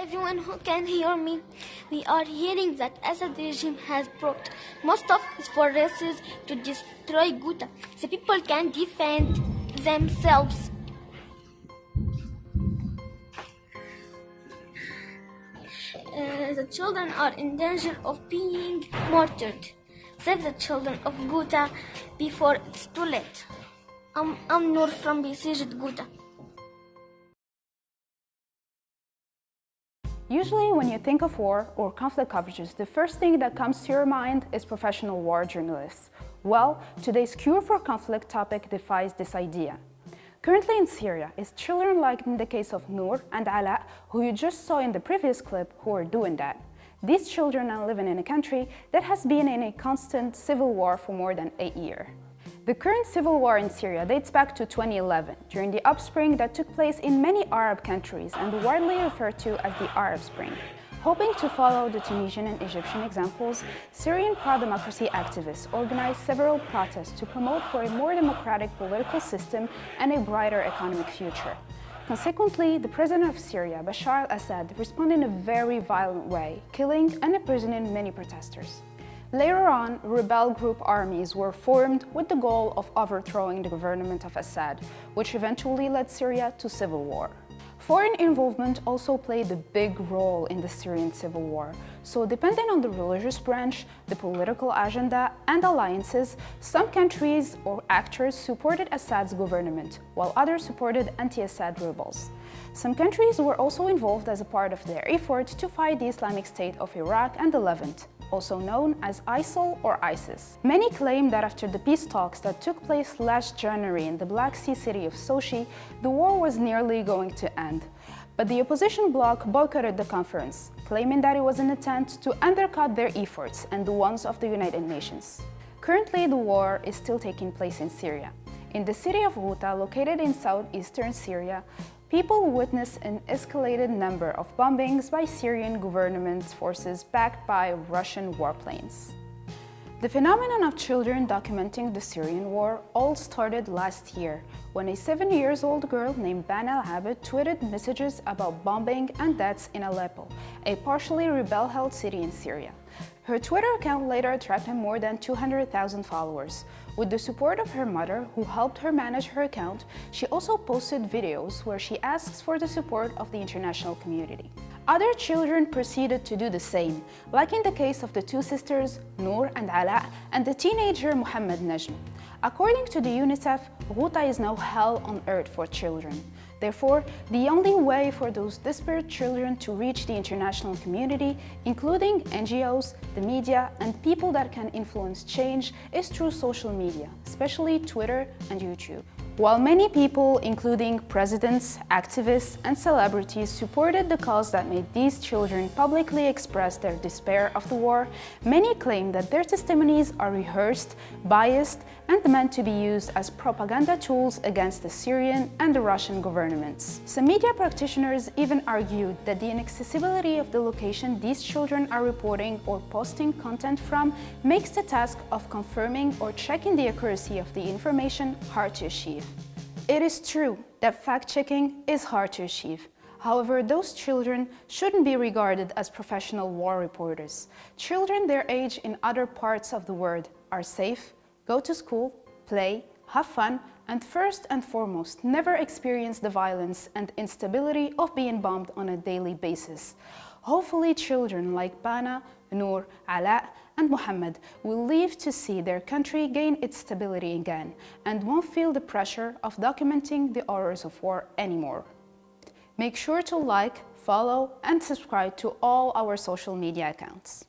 Everyone who can hear me, we are hearing that Assad regime has brought most of its forces to destroy Ghouta. The people can defend themselves. Uh, the children are in danger of being martyred. Save the children of Ghouta before it's too late. I'm, I'm Noor from besieged Ghouta. Usually when you think of war or conflict coverages, the first thing that comes to your mind is professional war journalists. Well, today's Cure for Conflict topic defies this idea. Currently in Syria, it's children like in the case of Noor and Ala, who you just saw in the previous clip, who are doing that. These children are living in a country that has been in a constant civil war for more than eight years. The current civil war in Syria dates back to 2011, during the upspring that took place in many Arab countries and widely referred to as the Arab Spring. Hoping to follow the Tunisian and Egyptian examples, Syrian pro-democracy activists organized several protests to promote for a more democratic political system and a brighter economic future. Consequently, the president of Syria, Bashar al-Assad, responded in a very violent way, killing and imprisoning many protesters. Later on, rebel group armies were formed with the goal of overthrowing the government of Assad, which eventually led Syria to civil war. Foreign involvement also played a big role in the Syrian civil war, so depending on the religious branch, the political agenda and alliances, some countries or actors supported Assad's government, while others supported anti-Assad rebels. Some countries were also involved as a part of their effort to fight the Islamic State of Iraq and the Levant, also known as ISIL or ISIS. Many claim that after the peace talks that took place last January in the Black Sea city of Sochi, the war was nearly going to end. But the opposition bloc boycotted the conference, claiming that it was an attempt to undercut their efforts and the ones of the United Nations. Currently, the war is still taking place in Syria. In the city of Ghouta, located in southeastern Syria, people witness an escalated number of bombings by Syrian government forces backed by Russian warplanes. The phenomenon of children documenting the Syrian war all started last year when a seven years old girl named Bana al-Abed tweeted messages about bombing and deaths in Aleppo, a partially rebel-held city in Syria. Her Twitter account later attracted more than 200,000 followers. With the support of her mother, who helped her manage her account, she also posted videos where she asks for the support of the international community. Other children proceeded to do the same, like in the case of the two sisters Noor and Ala and the teenager Muhammad Najm. According to the UNICEF, Ghouta is now hell on earth for children. Therefore, the only way for those desperate children to reach the international community, including NGOs, the media, and people that can influence change is through social media, especially Twitter and YouTube. While many people, including presidents, activists, and celebrities, supported the cause that made these children publicly express their despair of the war, many claim that their testimonies are rehearsed, biased, and meant to be used as propaganda tools against the Syrian and the Russian governments. Some media practitioners even argued that the inaccessibility of the location these children are reporting or posting content from makes the task of confirming or checking the accuracy of the information hard to achieve. It is true that fact-checking is hard to achieve. However, those children shouldn't be regarded as professional war reporters. Children their age in other parts of the world are safe, go to school, play, have fun, and first and foremost, never experience the violence and instability of being bombed on a daily basis. Hopefully children like Bana, Noor, Ala, and Muhammad will live to see their country gain its stability again and won't feel the pressure of documenting the horrors of war anymore. Make sure to like, follow, and subscribe to all our social media accounts.